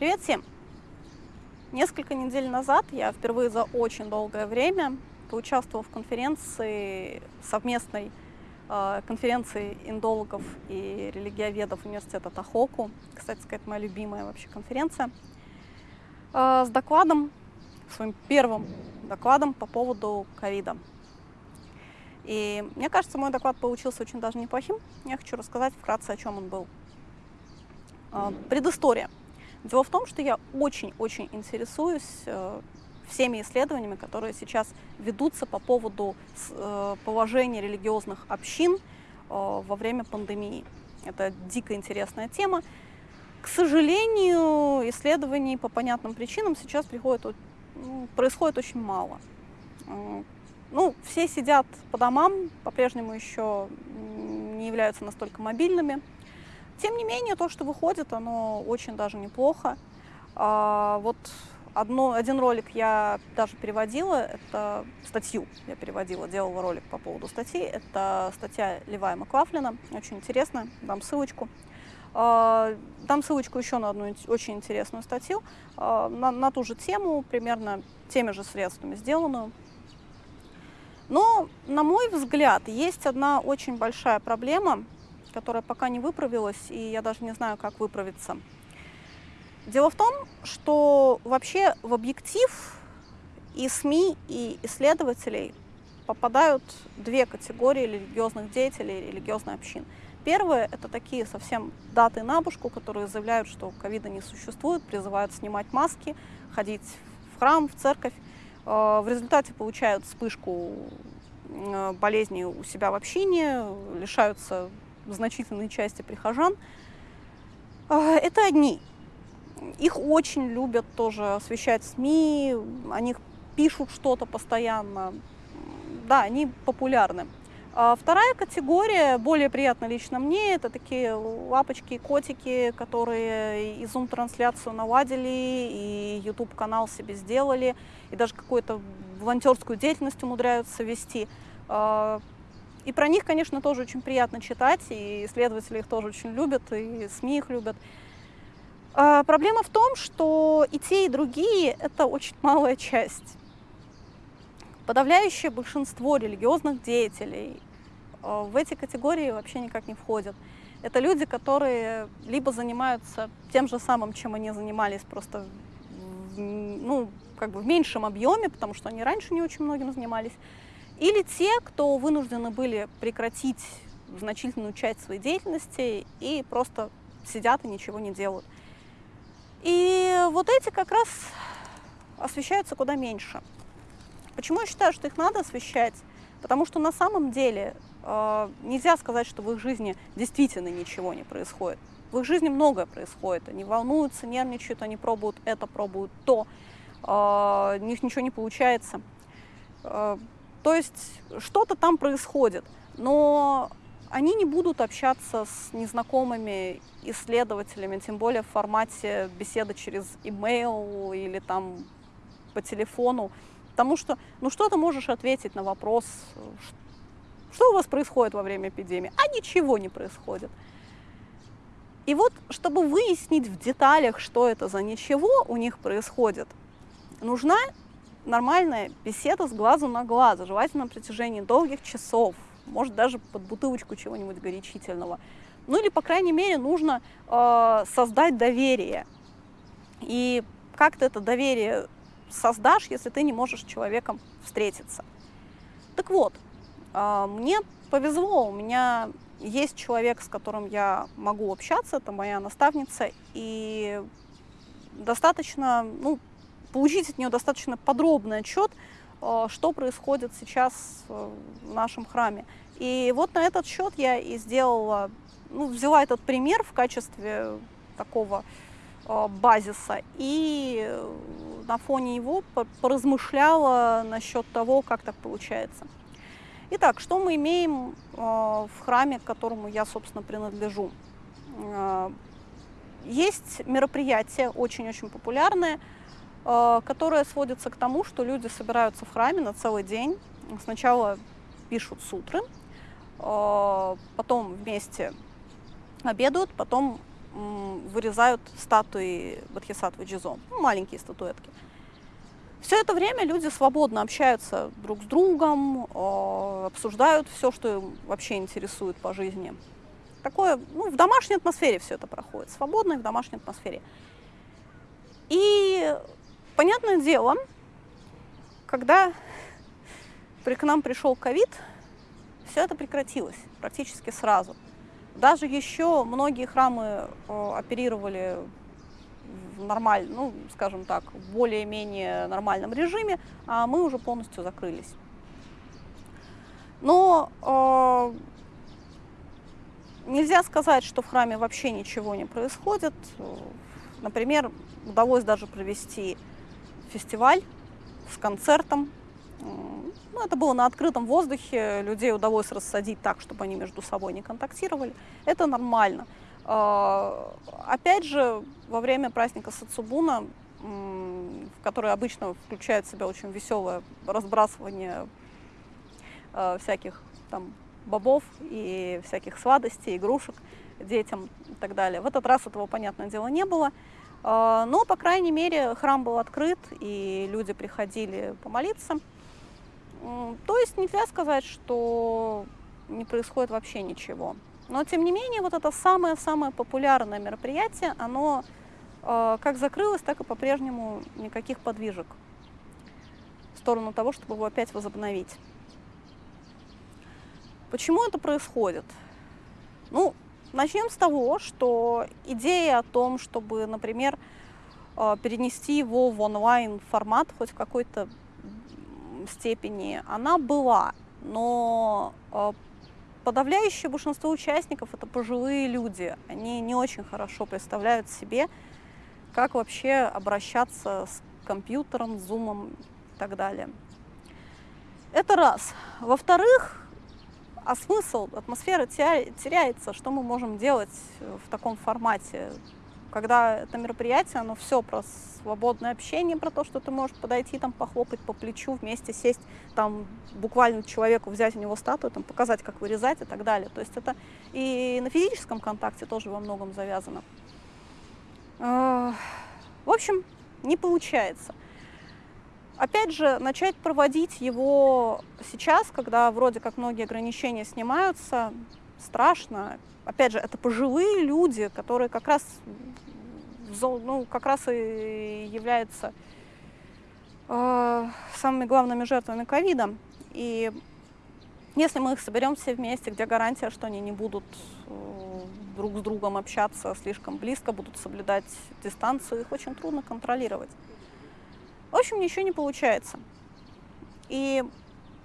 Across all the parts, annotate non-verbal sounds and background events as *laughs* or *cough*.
Привет всем! Несколько недель назад я впервые за очень долгое время поучаствовала в конференции, совместной э, конференции индологов и религиоведов университета Тахоку. Кстати сказать, моя любимая вообще конференция. Э, с докладом, своим первым докладом по поводу ковида. И мне кажется, мой доклад получился очень даже неплохим. Я хочу рассказать вкратце, о чем он был. Э, предыстория. Дело в том, что я очень-очень интересуюсь э, всеми исследованиями, которые сейчас ведутся по поводу э, положения религиозных общин э, во время пандемии. Это дико интересная тема. К сожалению, исследований по понятным причинам сейчас приходит, ну, происходит очень мало. Ну, все сидят по домам, по-прежнему еще не являются настолько мобильными. Тем не менее, то, что выходит, оно очень даже неплохо. А, вот одно, один ролик я даже переводила, это статью я переводила, делала ролик по поводу статьи. Это статья Левая Маклафлина, очень интересная, дам ссылочку. А, дам ссылочку еще на одну очень интересную статью, а, на, на ту же тему, примерно теми же средствами сделанную. Но, на мой взгляд, есть одна очень большая проблема – которая пока не выправилась, и я даже не знаю, как выправиться. Дело в том, что вообще в объектив и СМИ, и исследователей попадают две категории религиозных деятелей, религиозных общин. Первые – это такие совсем даты на бушку, которые заявляют, что ковида не существует, призывают снимать маски, ходить в храм, в церковь. Э, в результате получают вспышку э, болезни у себя в общине, лишаются значительной части прихожан, а, это одни. Их очень любят тоже освещать СМИ, о них пишут что-то постоянно. Да, они популярны. А вторая категория, более приятно лично мне, это такие лапочки и котики, которые и Zoom-трансляцию наладили, и YouTube-канал себе сделали, и даже какую-то волонтерскую деятельность умудряются вести. И про них, конечно, тоже очень приятно читать, и исследователи их тоже очень любят, и СМИ их любят. А проблема в том, что и те, и другие — это очень *laughs* малая часть. Подавляющее большинство религиозных деятелей а, в эти категории вообще никак не входят. Это люди, которые либо занимаются тем же самым, чем они занимались, просто ну, как бы в меньшем объеме, потому что они раньше не очень многим занимались, или те, кто вынуждены были прекратить значительную часть своей деятельности и просто сидят и ничего не делают. И вот эти как раз освещаются куда меньше. Почему я считаю, что их надо освещать? Потому что на самом деле э, нельзя сказать, что в их жизни действительно ничего не происходит. В их жизни многое происходит. Они волнуются, нервничают, они пробуют это, пробуют то. Э, у них ничего не получается. Э, то есть что-то там происходит, но они не будут общаться с незнакомыми исследователями, тем более в формате беседы через email или там по телефону, потому что, ну что ты можешь ответить на вопрос, что у вас происходит во время эпидемии? А ничего не происходит. И вот, чтобы выяснить в деталях, что это за ничего у них происходит, нужна нормальная беседа с глазу на глаз, желательно на протяжении долгих часов, может даже под бутылочку чего-нибудь горячительного. Ну или, по крайней мере, нужно э, создать доверие. И как ты это доверие создашь, если ты не можешь с человеком встретиться? Так вот, э, мне повезло, у меня есть человек, с которым я могу общаться, это моя наставница, и достаточно, ну, получить от нее достаточно подробный отчет, э, что происходит сейчас э, в нашем храме. И вот на этот счет я и сделала, ну, взяла этот пример в качестве такого э, базиса и на фоне его поразмышляла насчет того, как так получается. Итак, что мы имеем в храме, к которому я, собственно, принадлежу? Есть мероприятие очень-очень популярное – которая сводится к тому, что люди собираются в храме на целый день. Сначала пишут сутры, э, потом вместе обедают, потом вырезают статуи Бодхисаттвы Джизо, ну, маленькие статуэтки. Все это время люди свободно общаются друг с другом, обсуждают все, что им вообще интересует по жизни. Такое, ну, в домашней атмосфере все это проходит, свободно и в домашней атмосфере. И, понятное дело, когда к нам пришел ковид, все это прекратилось практически сразу. Даже еще многие храмы оперировали в нормальном, ну, скажем так, в более-менее нормальном режиме, а мы уже полностью закрылись. Но э, нельзя сказать, что в храме вообще ничего не происходит. Например, удалось даже провести фестиваль с концертом. Ну, это было на открытом воздухе, людей удалось рассадить так, чтобы они между собой не контактировали. Это нормально. А, опять же, во время праздника Сацубуна, в который обычно включает в себя очень веселое разбрасывание а, всяких там бобов и всяких сладостей, игрушек детям и так далее. В этот раз этого, понятное дело, не было. А, но, по крайней мере, храм был открыт, и люди приходили помолиться. То есть нельзя сказать, что не происходит вообще ничего. Но, тем не менее, вот это самое-самое популярное мероприятие, оно э, как закрылось, так и по-прежнему никаких подвижек в сторону того, чтобы его опять возобновить. Почему это происходит? Ну, начнем с того, что идея о том, чтобы, например, э, перенести его в онлайн формат хоть в какой-то степени, она была, но э, подавляющее большинство участников это пожилые люди. Они не очень хорошо представляют себе, как вообще обращаться с компьютером, зумом и так далее. Это раз. Во-вторых, а смысл, атмосфера теряется, что мы можем делать в таком формате когда это мероприятие, оно все про свободное общение, про то, что ты можешь подойти, там, похлопать по плечу, вместе сесть, там, буквально человеку взять у него статую, там, показать, как вырезать и так далее. То есть это и на физическом контакте тоже во многом завязано. А, в общем, не получается. Опять же, начать проводить его сейчас, когда вроде как многие ограничения снимаются, страшно. Опять же, это пожилые люди, которые как раз, ну, как раз и являются э, самыми главными жертвами ковида. И если мы их соберем все вместе, где гарантия, что они не будут э, друг с другом общаться слишком близко, будут соблюдать дистанцию, их очень трудно контролировать. В общем, ничего не получается. И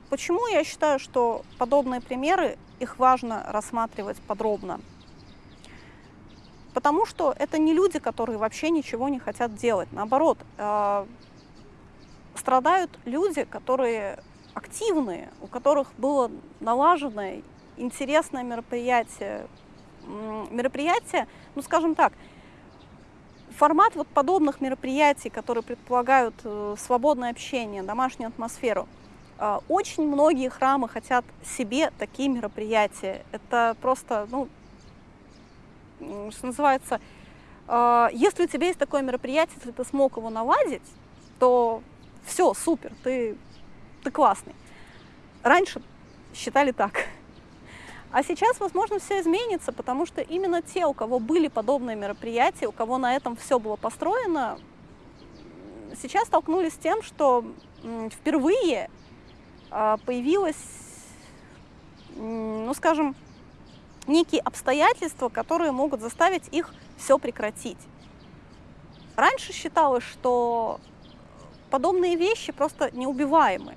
почему я считаю, что подобные примеры их важно рассматривать подробно. Потому что это не люди, которые вообще ничего не хотят делать. Наоборот, э, страдают люди, которые активные, у которых было налажено интересное мероприятие. Мероприятие, ну скажем так, формат вот подобных мероприятий, которые предполагают э, свободное общение, домашнюю атмосферу – а, очень многие храмы хотят себе такие мероприятия. Это просто, ну, что называется, а, если у тебя есть такое мероприятие, если ты смог его наладить, то все, супер, ты, ты классный. Раньше считали так. А сейчас, возможно, все изменится, потому что именно те, у кого были подобные мероприятия, у кого на этом все было построено, сейчас столкнулись с тем, что впервые а, появилось, ну скажем, некие обстоятельства, которые могут заставить их все прекратить. Раньше считалось, что подобные вещи просто неубиваемы.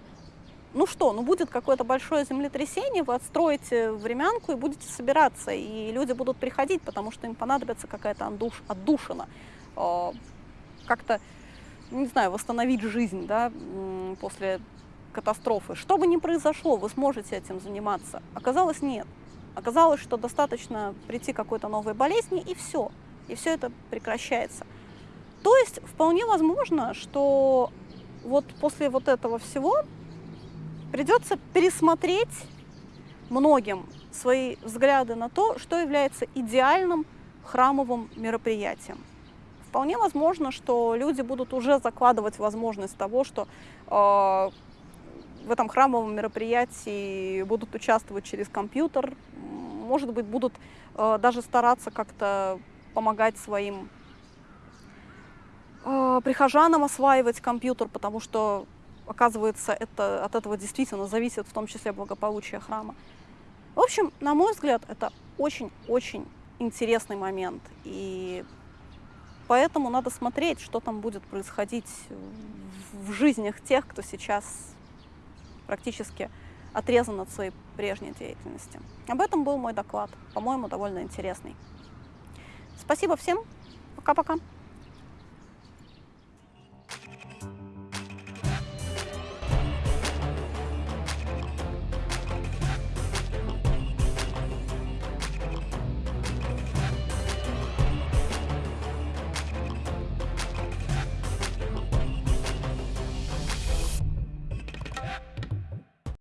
Ну что, ну будет какое-то большое землетрясение, вы отстроите времянку и будете собираться, и люди будут приходить, потому что им понадобится какая-то отдуш, отдушина, а, как-то, не знаю, восстановить жизнь да, после катастрофы. Что бы ни произошло, вы сможете этим заниматься. Оказалось, нет. Оказалось, что достаточно прийти к какой-то новой болезни, и все. И все это прекращается. То есть вполне возможно, что вот после вот этого всего придется пересмотреть многим свои взгляды на то, что является идеальным храмовым мероприятиям. Вполне возможно, что люди будут уже закладывать возможность того, что э, в этом храмовом мероприятии будут участвовать через компьютер, может быть, будут э, даже стараться как-то помогать своим э, прихожанам осваивать компьютер, потому что, оказывается, это, от этого действительно зависит в том числе благополучие храма. В общем, на мой взгляд, это очень-очень интересный момент. И поэтому надо смотреть, что там будет происходить в жизнях тех, кто сейчас практически отрезан от своей прежней деятельности. Об этом был мой доклад, по-моему, довольно интересный. Спасибо всем. Пока-пока.